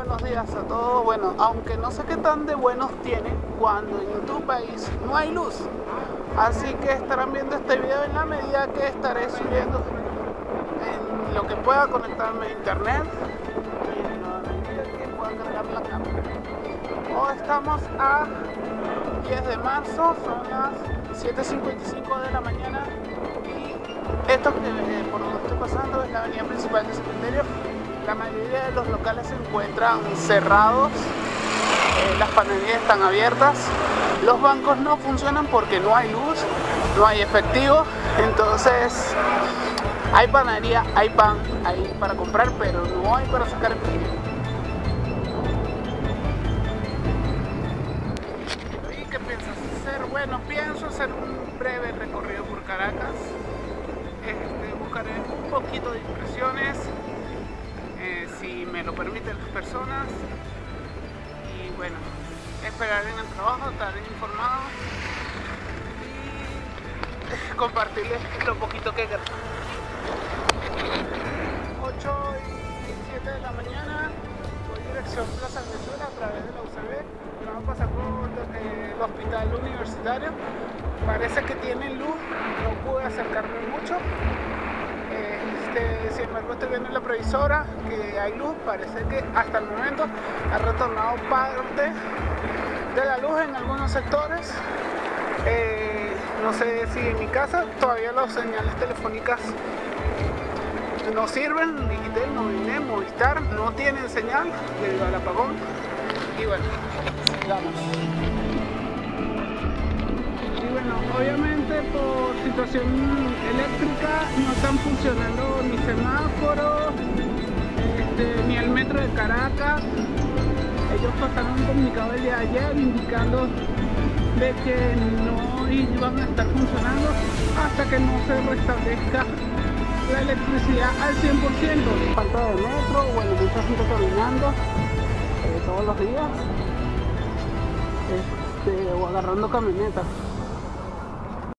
buenos días a todos. Bueno, aunque no sé qué tan de buenos tienen cuando en tu país no hay luz. Así que estarán viendo este video en la medida que estaré subiendo en lo que pueda conectarme a internet y pueda la cámara. Hoy estamos a 10 de marzo, son las 7.55 de la mañana y esto que eh, por donde estoy pasando es la avenida principal de Cementerio la mayoría de los locales se encuentran cerrados, eh, las panaderías están abiertas, los bancos no funcionan porque no hay luz, no hay efectivo, entonces hay panadería, hay pan, hay para comprar, pero no hay para sacar efectivo. ¿Y qué piensas hacer? Bueno, pienso hacer un breve recorrido por Caracas, este, buscaré un poquito de impresiones, y bueno, esperaré en el trabajo, estaré informado y compartirles lo poquito que queda 8 y 7 de la mañana voy dirección Plaza Venezuela a través de la UCB vamos a pasar por eh, el hospital universitario. Parece que tiene luz no pude acercarme mucho embargo estoy viendo en la previsora que hay luz, parece que hasta el momento ha retornado parte de la luz en algunos sectores. Eh, no sé si en mi casa todavía las señales telefónicas no sirven, Digitel, Movilnet, Movistar no tienen señal debido al apagón. Y bueno, sigamos situación eléctrica no están funcionando ni semáforos, este, ni el metro de Caracas. Ellos pasaron un comunicado el día de ayer indicando de que no iban a estar funcionando hasta que no se restablezca la electricidad al 100%. Falta de metro, bueno, mucha gente caminando eh, todos los días este, o agarrando camionetas.